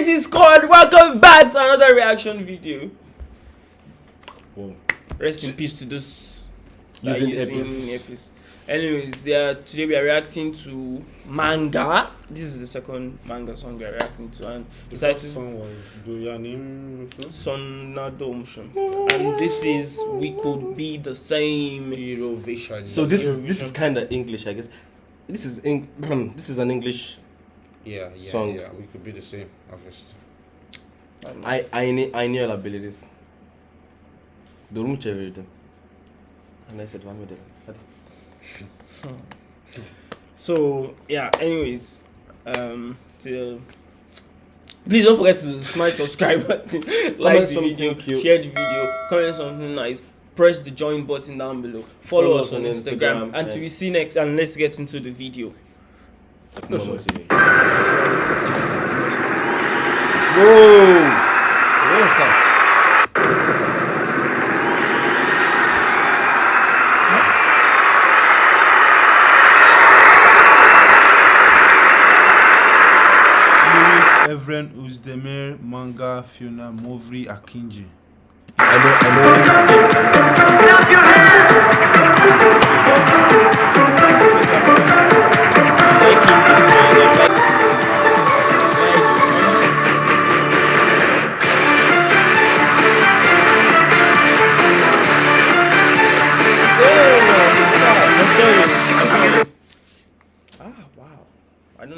Crazy Squad, welcome back to another reaction video. Whoa. Rest in peace to those that Using are Epis. Epis. Anyways, yeah, today we are reacting to manga. This is the second manga song we are reacting to, and it's The first titled song was Doyanim Sonnadomshun. And this is We Could Be the Same. Eurovision. So this is this is kind of English, I guess. This is Eng- this is an English. Yeah, yeah, song. yeah. We could be the same, obviously. I I need I knew all abilities. The room everything. And I said, "One with So yeah. Anyways, um, to, please don't forget to smash subscribe button, like the video, cute. share the video, comment something nice, press the join button down below, follow, us on Instagram, and till we see next. And let's get into the video. Whoa! What was that? Lyrics Evren Uzdemir Manga Fiona Movri Akinji.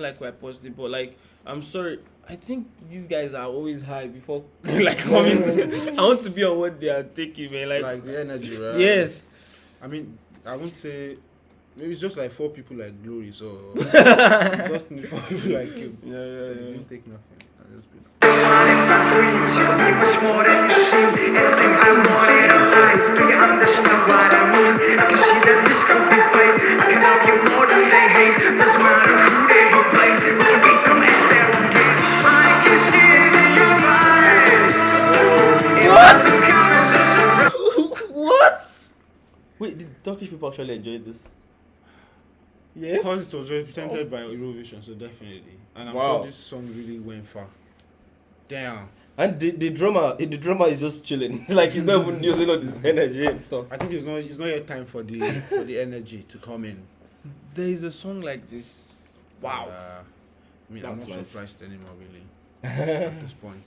Like where I paused but like, I'm sorry. I think these guys are always high before like coming. To, I want to be on what they are taking, man. Like, Like the energy, right? yes. I mean, I won't say. Maybe it's just like four people like Glory, so just need four people like him. Yeah, yeah, so they yeah. didn't take nothing. I just be- in my dreams, you'll be much more than you seem. Anything I wanted in life, do you understand what I mean? I can see that this Turkish people actually enjoy this? Yes. Because it was represented by Eurovision, so definitely. And I'm Wow. sure this song really went far. Damn. And the, the drummer, the drummer is just chilling. like he's not even using all this energy and stuff. I think it's not it's not yet time for the for the energy to come in. There is a song like this. Wow. Uh, I mean, I'm not nice. surprised anymore, really. at this point.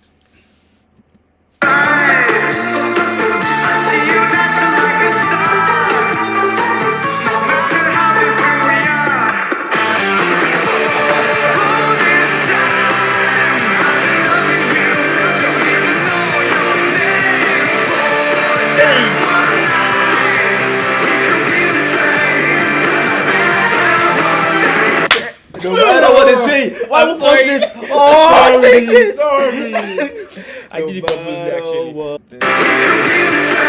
No matter what they say, why I'm would sorry. post it? Oh, it. sorry. I did it purposely actually. what? We could be the same.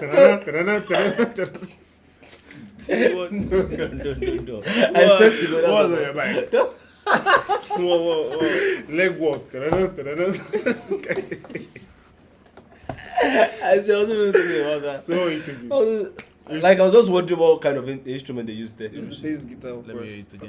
No matter what. No, no, no, no, no. I swear to God. What was on your mind? Whoa, whoa, whoa. Leg walk. Ta-da-da, ta-da-da. I swear I wasn't even thinking about that. So you thinking? I was- Like I was just wondering what kind of instrument they used there. This is the bass guitar, of Let me course. hear it again.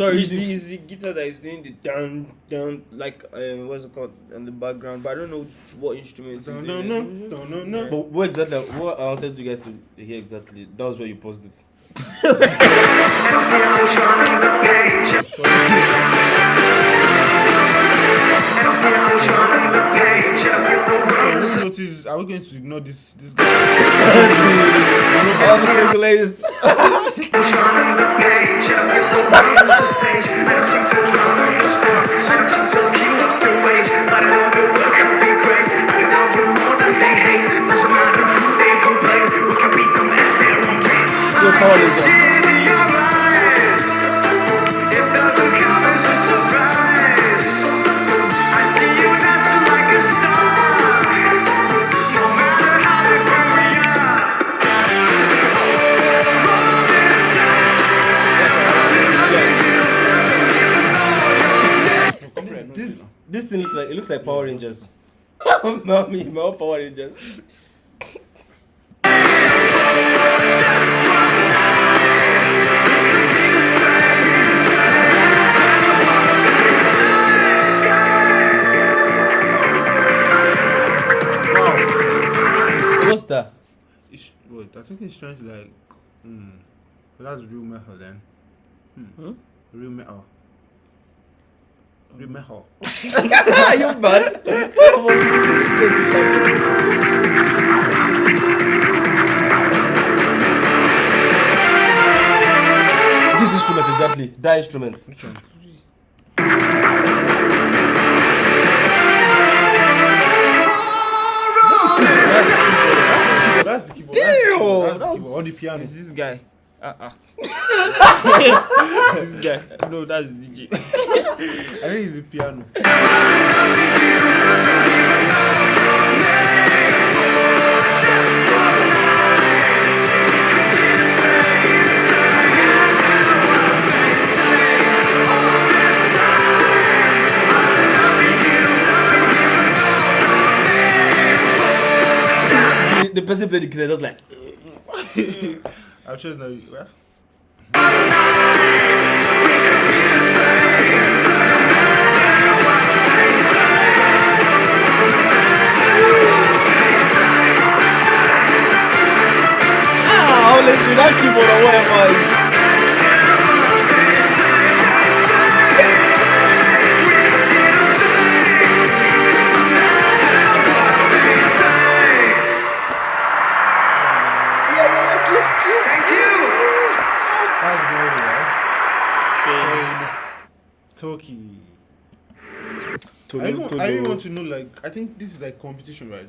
Sorry, it's the, it's the guitar that is doing the down, down, like, um, what's it called, in the background, but I don't know what instrument it's No, doing. no, no, no, no, no. But what exactly? What I wanted you guys to hear exactly. That was where you paused it. And I feel I'm turning the page. And I feel I'm turning the page. I feel the world is So notice, are we going to ignore this this guy? All the single ladies. turning the like it looks like Power Rangers. Mommy, my Power Rangers. What's that? It's, wait, I think it's trying to like. Hmm. That's real metal then. Hmm. Hmm? Real metal. Real metal. Are you mad? this instrument exactly. That instrument. Which one? That's the keyboard. That's the keyboard. Damn! That's the keyboard. On the piano. It's this guy. Uh uh this guy. No, that's DJ. I think it's the piano. The, the person played the guitar just like. I'm sure it's not. Well, To I even, I even want to know, like, I think this is like competition, right?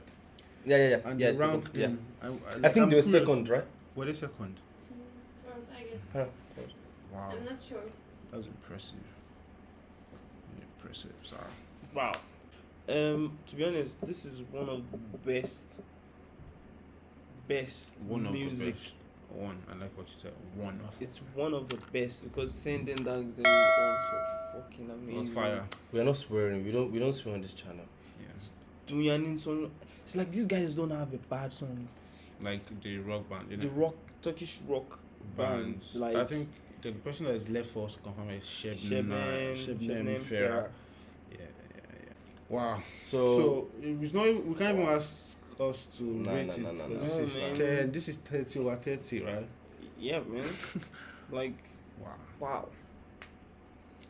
Yeah, yeah, yeah. And yeah, the to round yeah. thing. I, I, I think I'm they were curious. second, right? Were they second? Third, I guess. Huh. Wow, I'm not sure. that's impressive. Impressive, sorry. Wow. Um, to be honest, this is one of the best, best One of music. the best. One, I like what you said. One of. It's one of the best because sending dogs is also fucking On amazing. fire. We are not swearing. We don't. We don't swear on this channel. Yeah. Dunyanin song. It's like these guys don't have a bad song. Like the rock band. You know? The rock, Turkish rock band, bands. like I think the person that is left for us to confirm is Shebnem. Shebnem, Shebnem Shebnem Farah. Farah. Yeah, yeah, yeah. Wow. So, So it's not. We can't even ask us to No, rate no, it. no, no, 'cause no. This No, is man. ten. This is thirty over thirty, right? Yeah, man. like Wow. wow.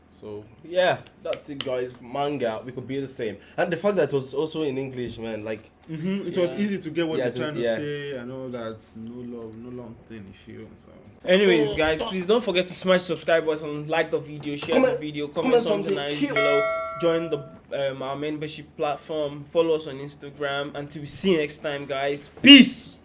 so yeah, that's it, guys. Manga, we could be the same, and the fact that it was also in English, man. Like, Mm-hmm. It was easy to get what Yeah, they're to- trying to yeah. say. I know that's no love, no long thing. If you so. Anyways, guys, please don't forget to smash subscribe button, like the video, share Comment- the video, comment, comment something something nice cute. below, join the um, our membership platform, follow us on Instagram. Until we see you next time, guys. Peace.